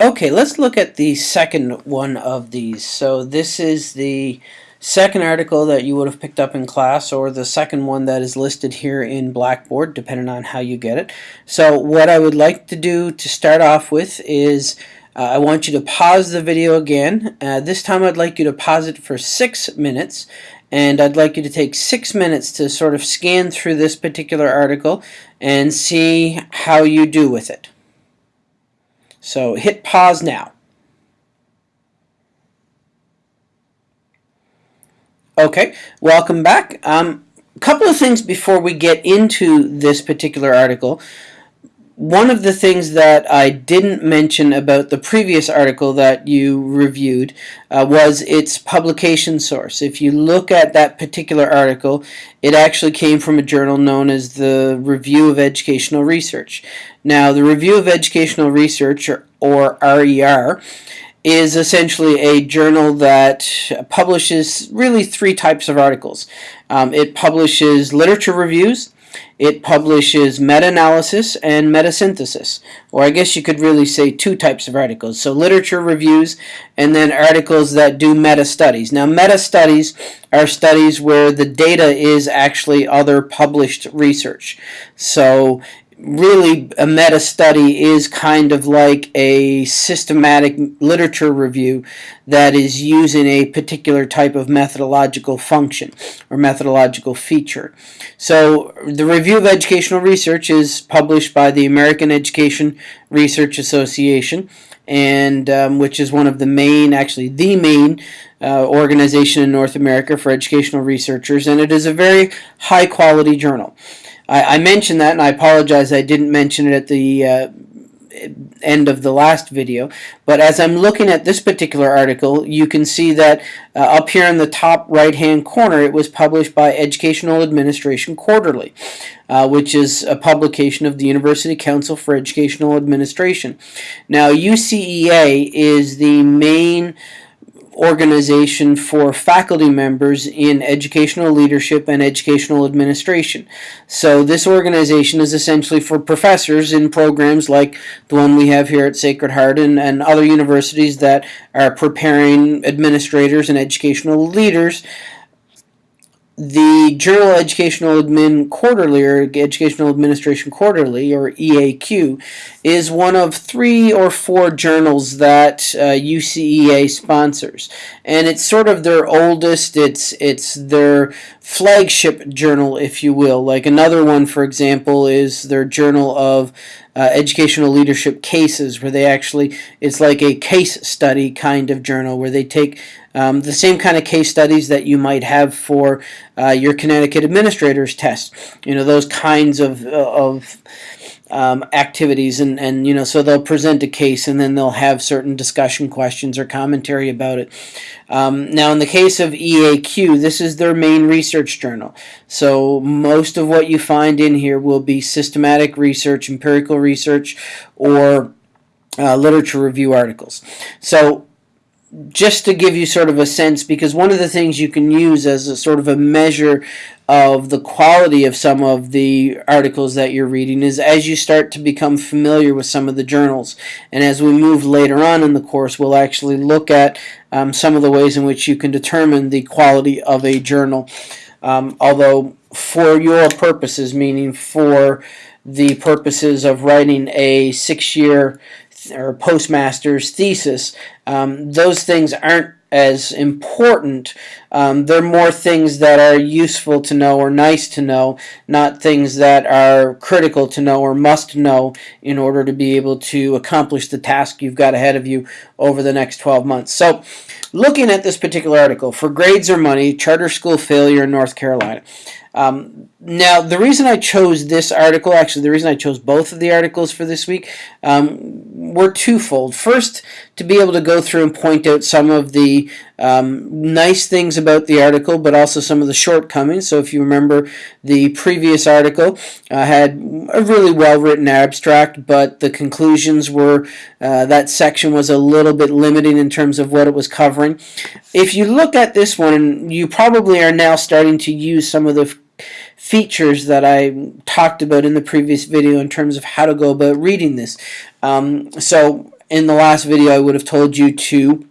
Okay, let's look at the second one of these. So this is the second article that you would have picked up in class or the second one that is listed here in Blackboard depending on how you get it. So what I would like to do to start off with is uh, I want you to pause the video again. Uh, this time I'd like you to pause it for six minutes and I'd like you to take six minutes to sort of scan through this particular article and see how you do with it. So hit pause now. Okay, welcome back. Um, a couple of things before we get into this particular article one of the things that I didn't mention about the previous article that you reviewed uh, was its publication source. If you look at that particular article, it actually came from a journal known as the Review of Educational Research. Now, the Review of Educational Research, or, or RER, is essentially a journal that publishes really three types of articles. Um, it publishes literature reviews, it publishes meta-analysis and meta-synthesis, or I guess you could really say two types of articles. So literature reviews and then articles that do meta-studies. Now meta-studies are studies where the data is actually other published research. So really a meta study is kind of like a systematic literature review that is using a particular type of methodological function or methodological feature. So the Review of Educational Research is published by the American Education Research Association and um, which is one of the main, actually the main uh, organization in North America for educational researchers and it is a very high quality journal. I, I, mentioned that, and I apologize I didn't mention it at the uh, end of the last video. But as I'm looking at this particular article, you can see that uh, up here in the top right-hand corner, it was published by Educational Administration Quarterly, uh, which is a publication of the University Council for Educational Administration. Now, UCEA is the main organization for faculty members in educational leadership and educational administration. So this organization is essentially for professors in programs like the one we have here at Sacred Heart and, and other universities that are preparing administrators and educational leaders the Journal Educational Admin Quarterly or Educational Administration Quarterly or EAQ is one of three or four journals that uh, UCEA sponsors. And it's sort of their oldest. It's it's their flagship journal if you will. Like another one for example is their Journal of uh, educational leadership cases where they actually it's like a case study kind of journal where they take um, the same kind of case studies that you might have for uh, your Connecticut administrators test you know those kinds of, uh, of um, activities and, and you know so they'll present a case and then they'll have certain discussion questions or commentary about it. Um, now in the case of EAQ this is their main research journal so most of what you find in here will be systematic research, empirical research or uh, literature review articles. So just to give you sort of a sense, because one of the things you can use as a sort of a measure of the quality of some of the articles that you're reading is as you start to become familiar with some of the journals. And as we move later on in the course, we'll actually look at um, some of the ways in which you can determine the quality of a journal. Um, although for your purposes, meaning for the purposes of writing a six-year or postmaster's thesis, um, those things aren't as important. Um, they're more things that are useful to know or nice to know, not things that are critical to know or must know in order to be able to accomplish the task you've got ahead of you over the next 12 months. So looking at this particular article, for grades or money, charter school failure in North Carolina. Um, now, the reason I chose this article, actually the reason I chose both of the articles for this week, um, were twofold. First, to be able to go through and point out some of the um, nice things about the article, but also some of the shortcomings. So if you remember, the previous article uh, had a really well-written abstract, but the conclusions were, uh, that section was a little bit limiting in terms of what it was covering. If you look at this one, you probably are now starting to use some of the features that I talked about in the previous video in terms of how to go about reading this. Um, so in the last video, I would have told you to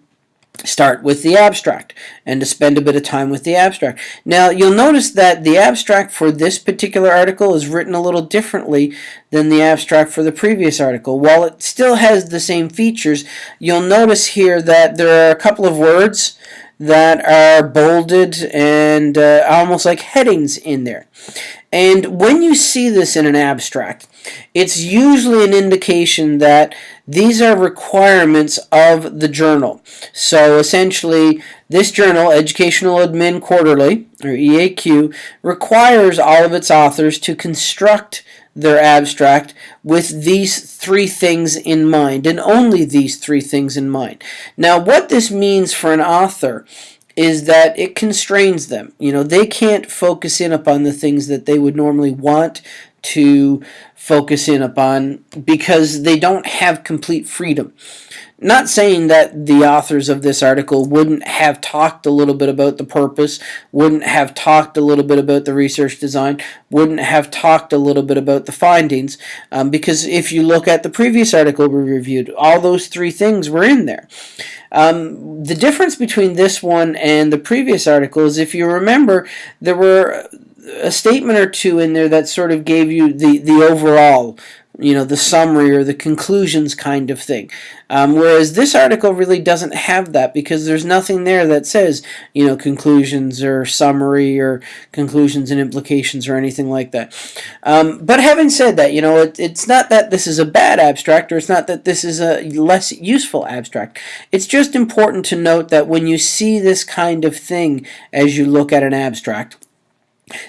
start with the abstract and to spend a bit of time with the abstract. Now you'll notice that the abstract for this particular article is written a little differently than the abstract for the previous article. While it still has the same features, you'll notice here that there are a couple of words that are bolded and uh, almost like headings in there. And when you see this in an abstract, it's usually an indication that these are requirements of the journal. So essentially, this journal, Educational Admin Quarterly, or EAQ, requires all of its authors to construct their abstract with these three things in mind, and only these three things in mind. Now, what this means for an author is that it constrains them. You know, they can't focus in upon the things that they would normally want to focus in upon because they don't have complete freedom. Not saying that the authors of this article wouldn't have talked a little bit about the purpose, wouldn't have talked a little bit about the research design, wouldn't have talked a little bit about the findings, um, because if you look at the previous article we reviewed, all those three things were in there. Um, the difference between this one and the previous article is if you remember, there were a statement or two in there that sort of gave you the, the overall you know, the summary or the conclusions kind of thing. Um, whereas this article really doesn't have that because there's nothing there that says, you know, conclusions or summary or conclusions and implications or anything like that. Um, but having said that, you know, it, it's not that this is a bad abstract or it's not that this is a less useful abstract. It's just important to note that when you see this kind of thing as you look at an abstract,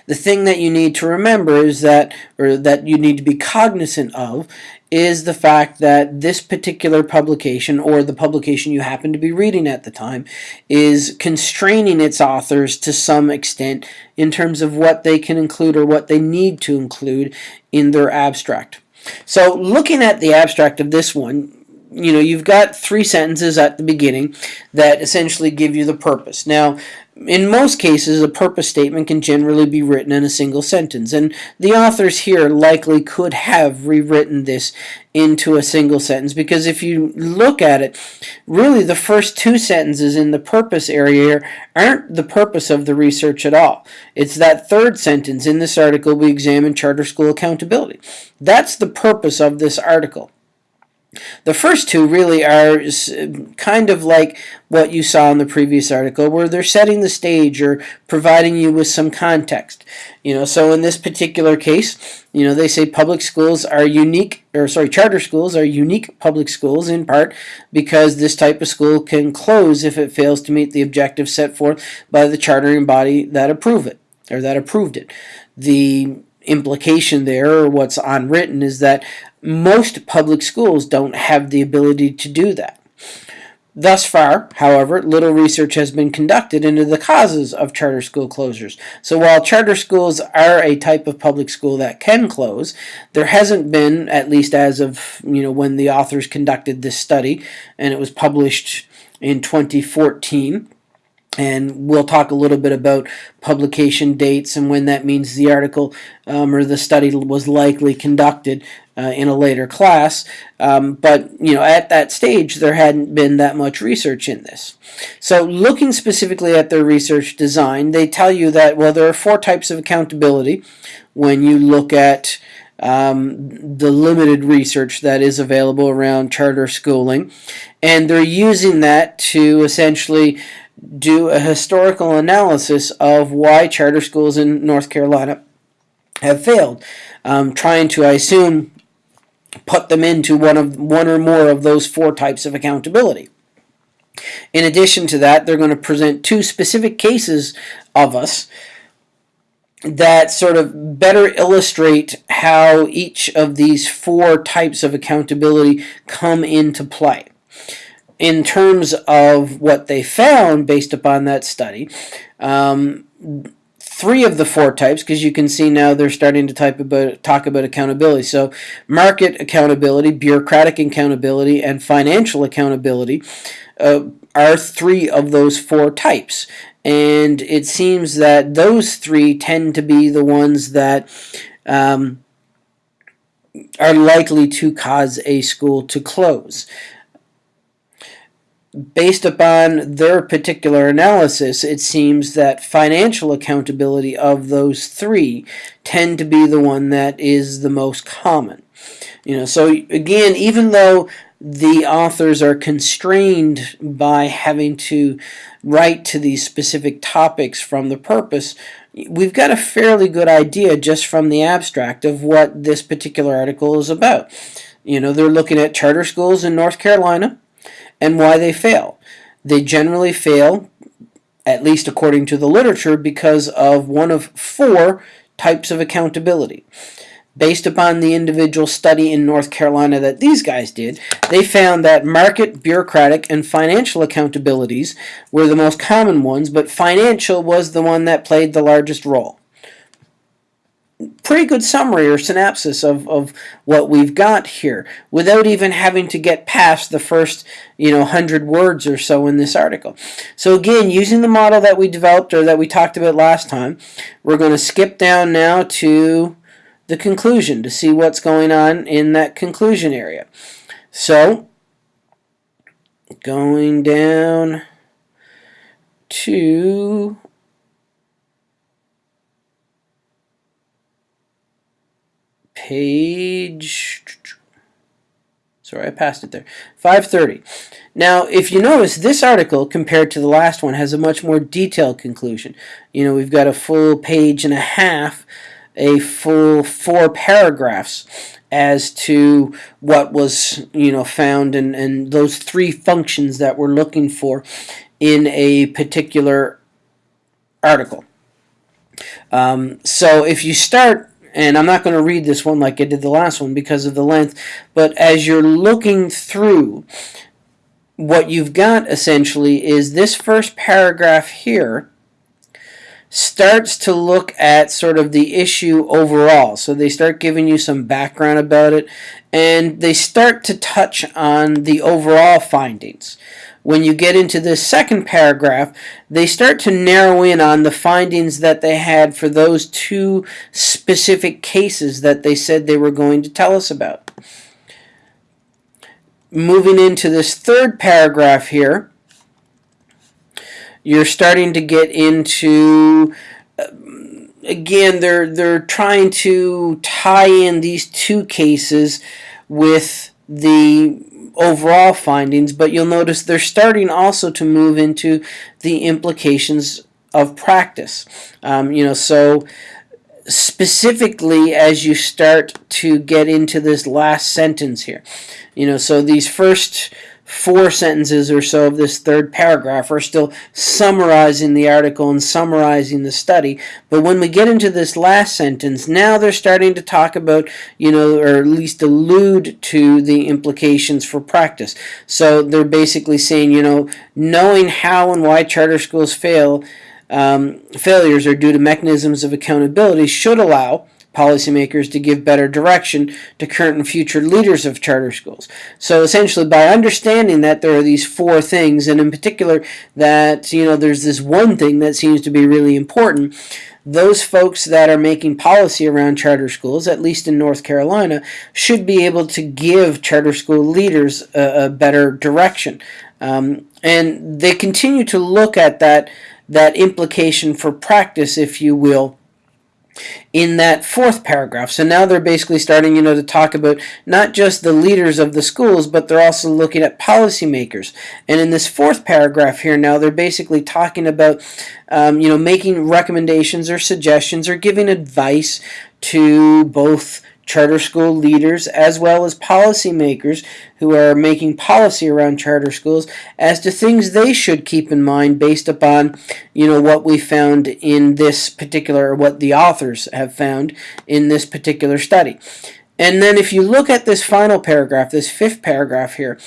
the thing that you need to remember is that, or that you need to be cognizant of, is the fact that this particular publication, or the publication you happen to be reading at the time, is constraining its authors to some extent in terms of what they can include or what they need to include in their abstract. So looking at the abstract of this one, you know, you've got three sentences at the beginning that essentially give you the purpose. Now, in most cases, a purpose statement can generally be written in a single sentence, and the authors here likely could have rewritten this into a single sentence because if you look at it, really the first two sentences in the purpose area aren't the purpose of the research at all. It's that third sentence in this article we examine charter school accountability. That's the purpose of this article. The first two really are kind of like what you saw in the previous article where they're setting the stage or providing you with some context. You know, so in this particular case, you know, they say public schools are unique, or sorry, charter schools are unique public schools in part because this type of school can close if it fails to meet the objectives set forth by the chartering body that approve it, or that approved it. The implication there, or what's unwritten, is that most public schools don't have the ability to do that. Thus far, however, little research has been conducted into the causes of charter school closures. So while charter schools are a type of public school that can close, there hasn't been, at least as of you know when the authors conducted this study, and it was published in 2014, and we'll talk a little bit about publication dates and when that means the article um, or the study was likely conducted uh, in a later class. Um, but you know, at that stage, there hadn't been that much research in this. So, looking specifically at their research design, they tell you that well, there are four types of accountability when you look at um, the limited research that is available around charter schooling, and they're using that to essentially do a historical analysis of why charter schools in North Carolina have failed, um, trying to, I assume, put them into one of one or more of those four types of accountability. In addition to that, they're going to present two specific cases of us that sort of better illustrate how each of these four types of accountability come into play in terms of what they found based upon that study, um, three of the four types, because you can see now they're starting to type about talk about accountability. So market accountability, bureaucratic accountability, and financial accountability uh, are three of those four types. And it seems that those three tend to be the ones that um, are likely to cause a school to close. Based upon their particular analysis, it seems that financial accountability of those three tend to be the one that is the most common. You know, so again, even though the authors are constrained by having to write to these specific topics from the purpose, we've got a fairly good idea just from the abstract of what this particular article is about. You know, they're looking at charter schools in North Carolina and why they fail. They generally fail, at least according to the literature, because of one of four types of accountability. Based upon the individual study in North Carolina that these guys did, they found that market, bureaucratic, and financial accountabilities were the most common ones, but financial was the one that played the largest role. Pretty good summary or synopsis of, of what we've got here without even having to get past the first you know 100 words or so in this article. So again, using the model that we developed or that we talked about last time, we're going to skip down now to the conclusion to see what's going on in that conclusion area. So, going down to page. Sorry I passed it there. 530 now if you notice this article compared to the last one has a much more detailed conclusion. You know we've got a full page and a half a full four paragraphs as to what was you know found and, and those three functions that we're looking for in a particular article. Um, so if you start, and I'm not going to read this one like I did the last one because of the length, but as you're looking through, what you've got essentially is this first paragraph here starts to look at sort of the issue overall. So they start giving you some background about it and they start to touch on the overall findings. When you get into this second paragraph, they start to narrow in on the findings that they had for those two specific cases that they said they were going to tell us about. Moving into this third paragraph here, you're starting to get into uh, again they're they're trying to tie in these two cases with the overall findings but you'll notice they're starting also to move into the implications of practice. Um, you know so specifically as you start to get into this last sentence here you know so these first four sentences or so of this third paragraph are still summarizing the article and summarizing the study. But when we get into this last sentence, now they're starting to talk about, you know, or at least allude to the implications for practice. So they're basically saying, you know, knowing how and why charter schools fail, um, failures are due to mechanisms of accountability should allow policymakers to give better direction to current and future leaders of charter schools. So essentially by understanding that there are these four things and in particular that you know there's this one thing that seems to be really important those folks that are making policy around charter schools, at least in North Carolina, should be able to give charter school leaders a, a better direction. Um, and they continue to look at that, that implication for practice, if you will, in that fourth paragraph. So now they're basically starting, you know, to talk about not just the leaders of the schools, but they're also looking at policymakers. And in this fourth paragraph here now, they're basically talking about, um, you know, making recommendations or suggestions or giving advice to both charter school leaders as well as policymakers who are making policy around charter schools as to things they should keep in mind based upon you know what we found in this particular or what the authors have found in this particular study and then if you look at this final paragraph, this fifth paragraph here,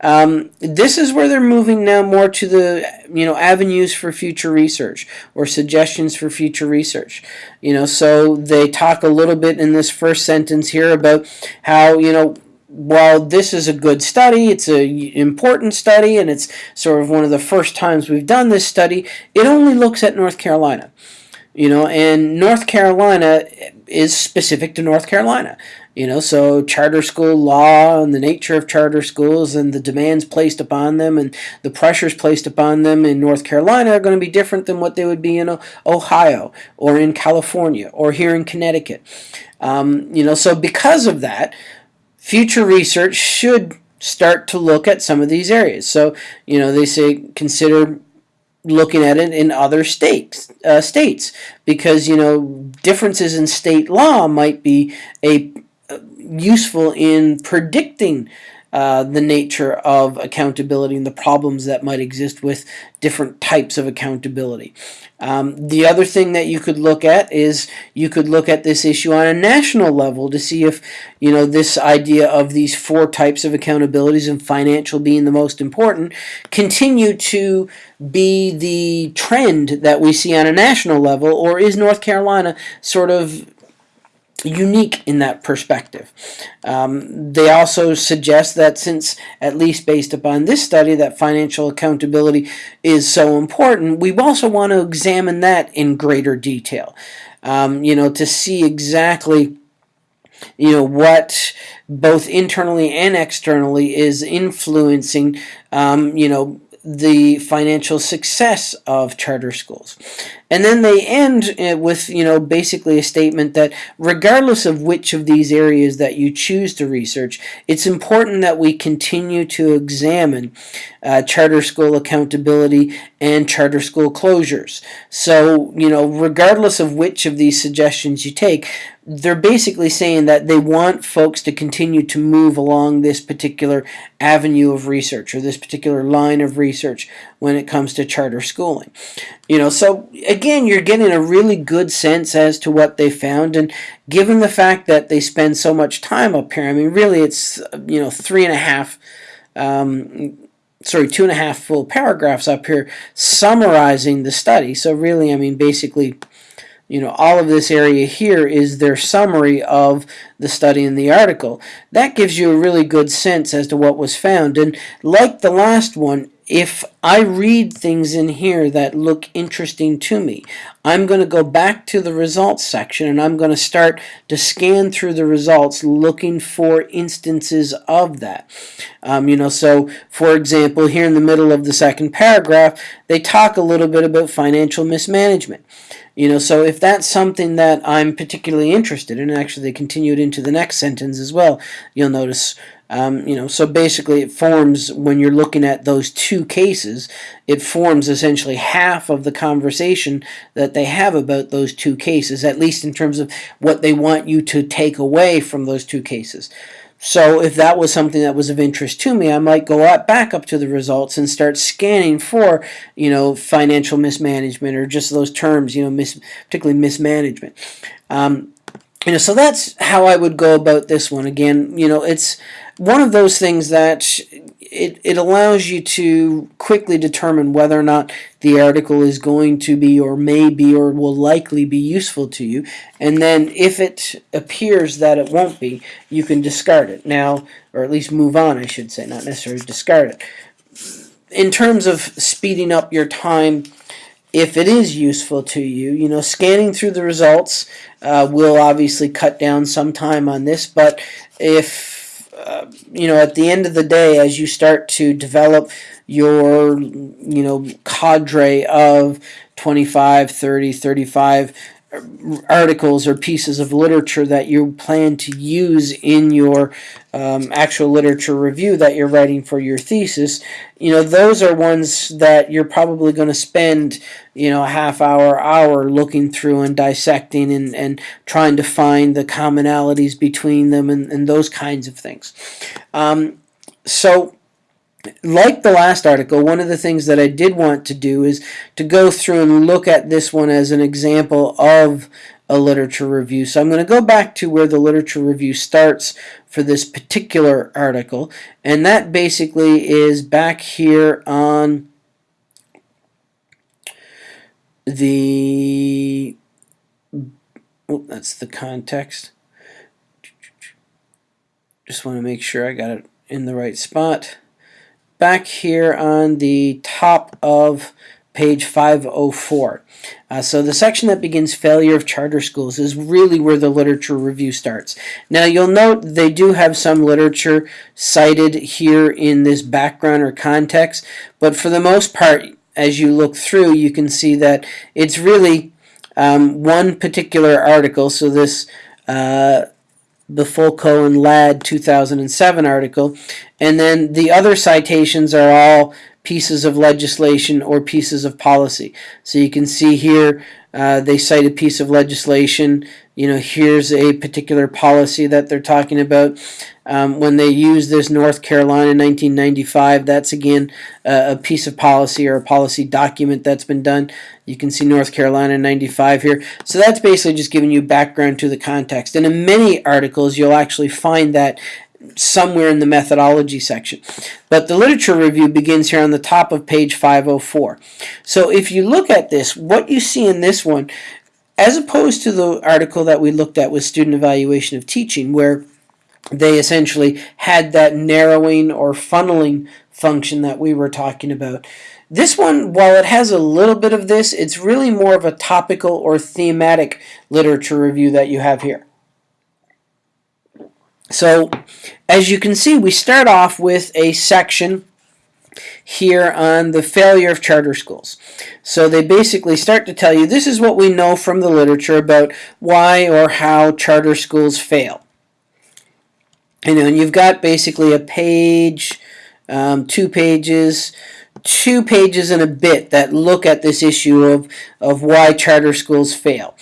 um, this is where they're moving now more to the you know avenues for future research or suggestions for future research. You know, so they talk a little bit in this first sentence here about how you know while this is a good study, it's an important study, and it's sort of one of the first times we've done this study, it only looks at North Carolina. You know, and North Carolina is specific to North Carolina. You know, so charter school law and the nature of charter schools and the demands placed upon them and the pressures placed upon them in North Carolina are going to be different than what they would be in Ohio or in California or here in Connecticut. Um, you know, so because of that, future research should start to look at some of these areas. So, you know, they say consider looking at it in other states uh, states because you know differences in state law might be a uh, useful in predicting uh, the nature of accountability and the problems that might exist with different types of accountability. Um, the other thing that you could look at is you could look at this issue on a national level to see if you know this idea of these four types of accountabilities and financial being the most important continue to be the trend that we see on a national level or is North Carolina sort of unique in that perspective. Um, they also suggest that since, at least based upon this study, that financial accountability is so important, we also want to examine that in greater detail. Um, you know, to see exactly you know what both internally and externally is influencing um, you know the financial success of charter schools. And then they end uh, with, you know, basically a statement that regardless of which of these areas that you choose to research, it's important that we continue to examine uh, charter school accountability and charter school closures. So, you know, regardless of which of these suggestions you take, they're basically saying that they want folks to continue to move along this particular avenue of research or this particular line of research when it comes to charter schooling. You know, so again, you're getting a really good sense as to what they found, and given the fact that they spend so much time up here, I mean, really, it's you know three and a half. Um, sorry, two and a half full paragraphs up here summarizing the study. So really, I mean, basically, you know, all of this area here is their summary of the study in the article. That gives you a really good sense as to what was found. And like the last one, if I read things in here that look interesting to me, I'm going to go back to the results section and I'm going to start to scan through the results looking for instances of that. Um, you know, so for example, here in the middle of the second paragraph, they talk a little bit about financial mismanagement. You know, so if that's something that I'm particularly interested in, actually they continued into the next sentence as well, you'll notice um, you know, so basically it forms, when you're looking at those two cases, it forms essentially half of the conversation that they have about those two cases, at least in terms of what they want you to take away from those two cases. So if that was something that was of interest to me, I might go up, back up to the results and start scanning for, you know, financial mismanagement or just those terms, you know, mis particularly mismanagement. Um, you know, so that's how I would go about this one. Again, you know, it's one of those things that it, it allows you to quickly determine whether or not the article is going to be or may be or will likely be useful to you. And then if it appears that it won't be, you can discard it. Now, or at least move on, I should say, not necessarily discard it. In terms of speeding up your time, if it is useful to you, you know, scanning through the results uh, will obviously cut down some time on this, but if you know, at the end of the day, as you start to develop your, you know, cadre of 25, 30, 35 articles or pieces of literature that you plan to use in your um, actual literature review that you're writing for your thesis, you know, those are ones that you're probably going to spend, you know, a half hour, hour looking through and dissecting and, and trying to find the commonalities between them and, and those kinds of things. Um, so like the last article, one of the things that I did want to do is to go through and look at this one as an example of a literature review. So I'm going to go back to where the literature review starts for this particular article, and that basically is back here on the, oh, that's the context. Just want to make sure I got it in the right spot back here on the top of page 504. Uh, so the section that begins failure of charter schools is really where the literature review starts. Now you'll note they do have some literature cited here in this background or context, but for the most part, as you look through, you can see that it's really um, one particular article. So this uh, Bifulco and Ladd 2007 article, and then the other citations are all pieces of legislation or pieces of policy. So you can see here uh, they cite a piece of legislation. You know, here's a particular policy that they're talking about. Um, when they use this North Carolina 1995, that's again uh, a piece of policy or a policy document that's been done. You can see North Carolina 95 here. So that's basically just giving you background to the context. And in many articles, you'll actually find that somewhere in the methodology section. But the literature review begins here on the top of page 504. So if you look at this, what you see in this one, as opposed to the article that we looked at with student evaluation of teaching, where they essentially had that narrowing or funneling function that we were talking about. This one, while it has a little bit of this, it's really more of a topical or thematic literature review that you have here. So as you can see, we start off with a section here on the failure of charter schools. So they basically start to tell you this is what we know from the literature about why or how charter schools fail. And you've got basically a page, um, two pages, two pages and a bit that look at this issue of, of why charter schools fail.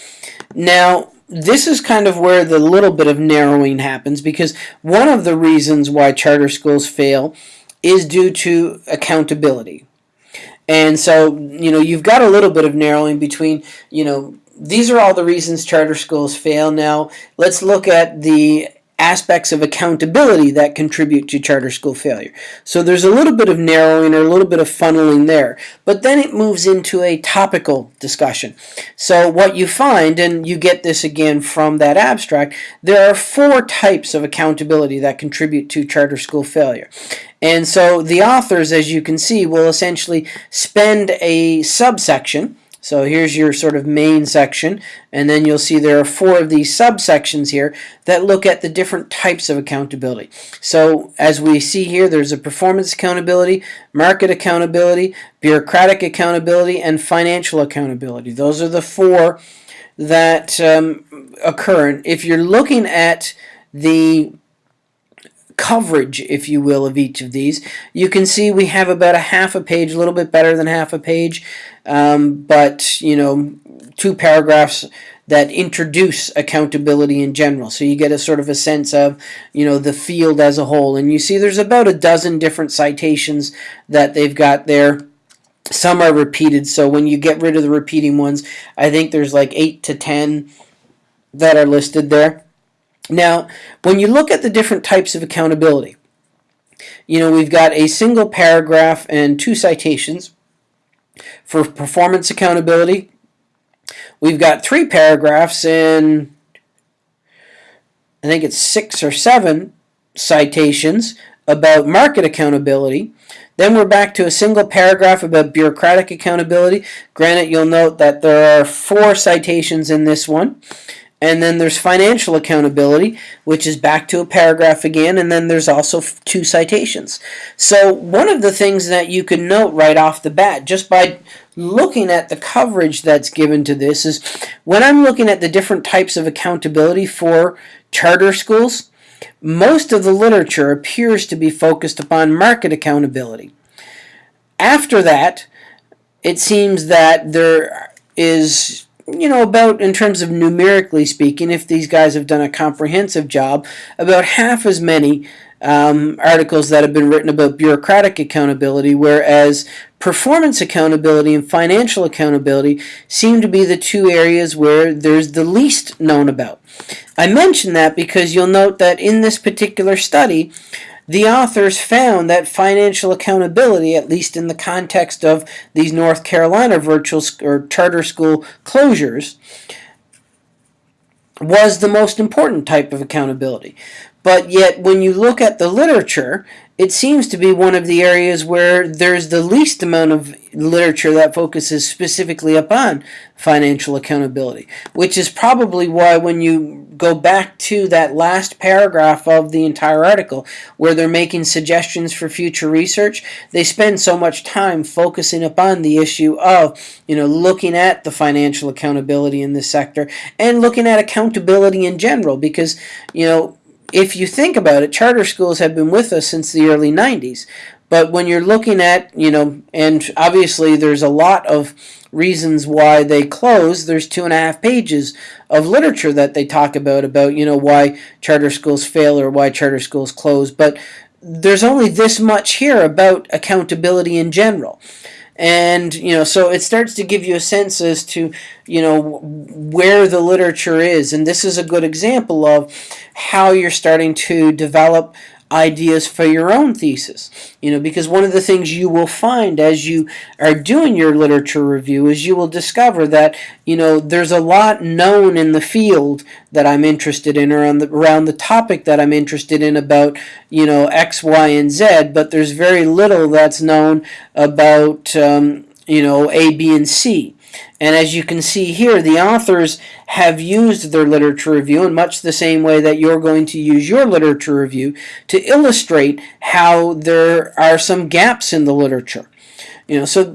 Now, this is kind of where the little bit of narrowing happens because one of the reasons why charter schools fail is due to accountability. And so, you know, you've got a little bit of narrowing between, you know, these are all the reasons charter schools fail. Now, let's look at the aspects of accountability that contribute to charter school failure. So there's a little bit of narrowing or a little bit of funneling there, but then it moves into a topical discussion. So what you find, and you get this again from that abstract, there are four types of accountability that contribute to charter school failure. And so the authors, as you can see, will essentially spend a subsection so here's your sort of main section, and then you'll see there are four of these subsections here that look at the different types of accountability. So as we see here, there's a performance accountability, market accountability, bureaucratic accountability, and financial accountability. Those are the four that um, occur. If you're looking at the coverage, if you will, of each of these. You can see we have about a half a page, a little bit better than half a page, um, but, you know, two paragraphs that introduce accountability in general. So you get a sort of a sense of, you know, the field as a whole. And you see there's about a dozen different citations that they've got there. Some are repeated, so when you get rid of the repeating ones, I think there's like 8 to 10 that are listed there. Now, when you look at the different types of accountability, you know, we've got a single paragraph and two citations for performance accountability. We've got three paragraphs and I think it's six or seven citations about market accountability. Then we're back to a single paragraph about bureaucratic accountability. Granted, you'll note that there are four citations in this one. And then there's financial accountability, which is back to a paragraph again, and then there's also two citations. So one of the things that you can note right off the bat, just by looking at the coverage that's given to this, is when I'm looking at the different types of accountability for charter schools, most of the literature appears to be focused upon market accountability. After that, it seems that there is you know, about in terms of numerically speaking, if these guys have done a comprehensive job, about half as many um, articles that have been written about bureaucratic accountability, whereas performance accountability and financial accountability seem to be the two areas where there's the least known about. I mention that because you'll note that in this particular study, the authors found that financial accountability, at least in the context of these North Carolina virtual or charter school closures, was the most important type of accountability. But yet when you look at the literature, it seems to be one of the areas where there's the least amount of literature that focuses specifically upon financial accountability, which is probably why when you go back to that last paragraph of the entire article where they're making suggestions for future research, they spend so much time focusing upon the issue of, you know, looking at the financial accountability in this sector and looking at accountability in general because, you know, if you think about it, charter schools have been with us since the early 90s. But when you're looking at, you know, and obviously there's a lot of reasons why they close. There's two and a half pages of literature that they talk about, about, you know, why charter schools fail or why charter schools close. But there's only this much here about accountability in general and you know so it starts to give you a sense as to you know where the literature is. And this is a good example of how you're starting to develop ideas for your own thesis. You know, because one of the things you will find as you are doing your literature review is you will discover that, you know, there's a lot known in the field that I'm interested in or on the, around the topic that I'm interested in about, you know, X, Y, and Z, but there's very little that's known about, um, you know, A, B, and C. And as you can see here, the authors have used their literature review in much the same way that you're going to use your literature review to illustrate how there are some gaps in the literature. You know, so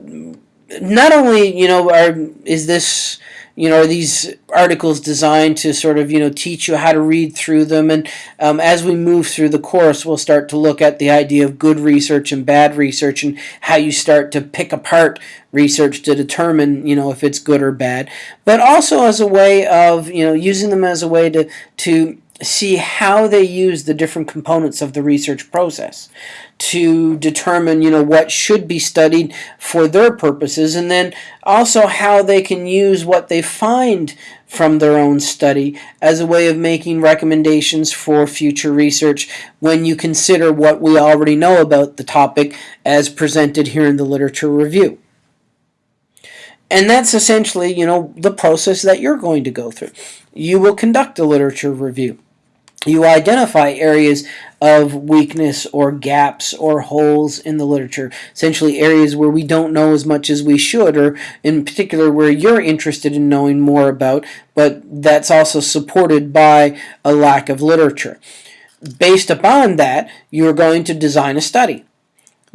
not only, you know, are, is this you know, are these articles designed to sort of, you know, teach you how to read through them? And um, as we move through the course, we'll start to look at the idea of good research and bad research and how you start to pick apart research to determine, you know, if it's good or bad. But also as a way of, you know, using them as a way to, to see how they use the different components of the research process to determine you know what should be studied for their purposes and then also how they can use what they find from their own study as a way of making recommendations for future research when you consider what we already know about the topic as presented here in the literature review. And that's essentially, you know, the process that you're going to go through. You will conduct a literature review you identify areas of weakness or gaps or holes in the literature, essentially areas where we don't know as much as we should, or in particular where you're interested in knowing more about, but that's also supported by a lack of literature. Based upon that, you're going to design a study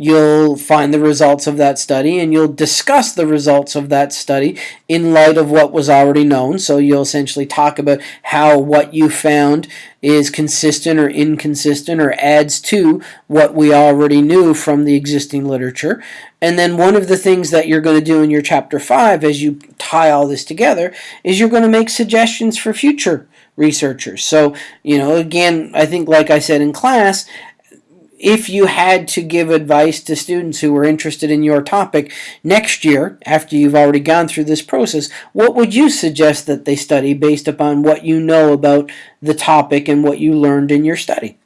you'll find the results of that study and you'll discuss the results of that study in light of what was already known. So you'll essentially talk about how what you found is consistent or inconsistent or adds to what we already knew from the existing literature. And then one of the things that you're going to do in your chapter 5 as you tie all this together is you're going to make suggestions for future researchers. So, you know, again, I think like I said in class, if you had to give advice to students who were interested in your topic next year, after you've already gone through this process, what would you suggest that they study based upon what you know about the topic and what you learned in your study?